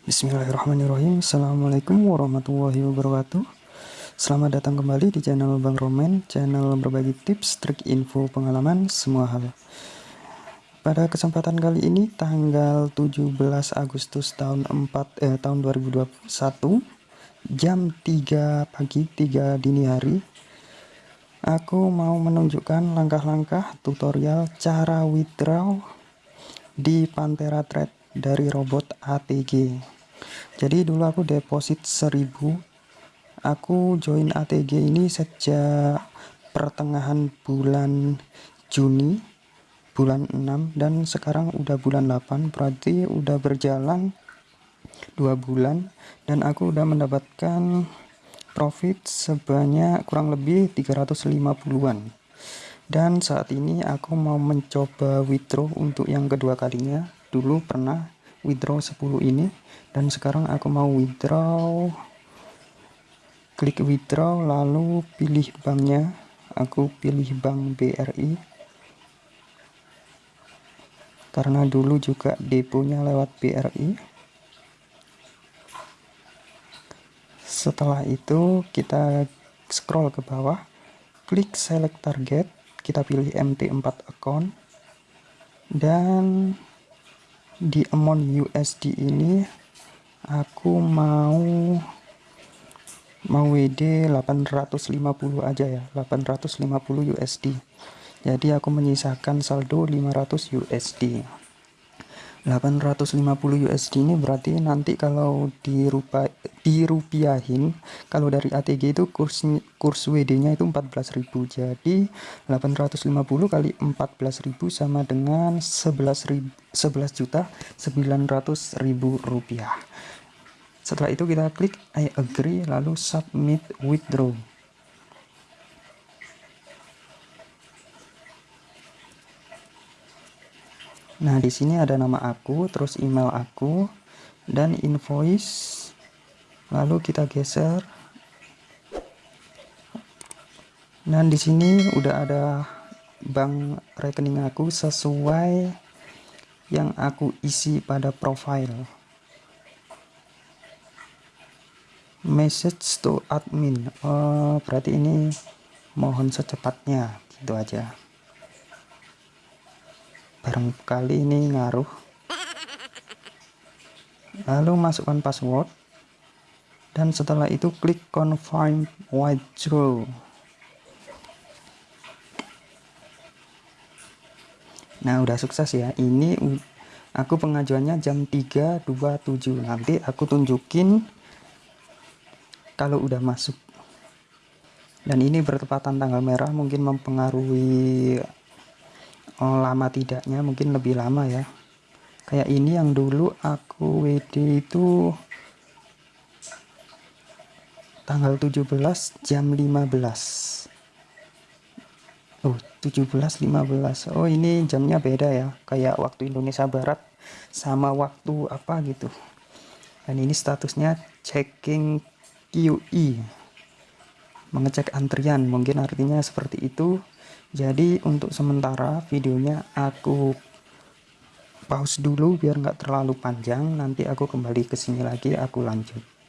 Bismillahirrahmanirrahim. Assalamualaikum warahmatullahi wabarakatuh. Selamat datang kembali di channel Bang Roman Channel berbagi tips, trik, info, pengalaman, semua hal. Pada kesempatan kali ini tanggal 17 Agustus tahun 4 eh, tahun 2021 Jam 3 pagi, 3 dini hari Aku mau menunjukkan langkah-langkah tutorial cara withdraw di Pantera Trade dari robot ATG jadi dulu aku deposit 1000 aku join ATG ini sejak pertengahan bulan Juni bulan 6 dan sekarang udah bulan 8 berarti udah berjalan dua bulan dan aku udah mendapatkan profit sebanyak kurang lebih 350-an dan saat ini aku mau mencoba withdraw untuk yang kedua kalinya dulu pernah withdraw 10 ini dan sekarang aku mau withdraw. Klik withdraw lalu pilih banknya. Aku pilih bank BRI karena dulu juga deponya lewat BRI setelah itu kita scroll ke bawah. Klik select target. Kita pilih MT4 account. Dan di amount USD ini aku mau mau WD 850 aja ya 850 USD jadi aku menyisakan saldo 500 USD 850 USD ini berarti nanti kalau dirupa, dirupiahin kalau dari ATG itu kurs kurs WD nya itu 14.000 jadi 850 kali 14.000 sama dengan 11 11 juta 900 ribu rupiah. Setelah itu kita klik I agree lalu submit withdraw Nah, di sini ada nama aku, terus email aku, dan invoice. Lalu kita geser. Dan di sini udah ada bank rekening aku sesuai yang aku isi pada profile. Message to admin. Oh, berarti ini mohon secepatnya, gitu aja barangkali ini ngaruh. Lalu masukkan password. Dan setelah itu klik confirm withdraw. Nah udah sukses ya. Ini aku pengajuannya jam 3.27 nanti aku tunjukin kalau udah masuk. Dan ini bertepatan tanggal merah mungkin mempengaruhi oh, lama tidaknya mungkin lebih lama ya. Kayak ini yang dulu aku WD itu tanggal 17 jam 15 Oh 17 15 Oh ini jamnya beda ya. Kayak waktu Indonesia Barat sama waktu apa gitu. Dan ini statusnya checking QE mengecek antrian mungkin artinya seperti itu jadi untuk sementara videonya aku pause dulu biar nggak terlalu panjang. Nanti aku kembali ke sini lagi aku lanjut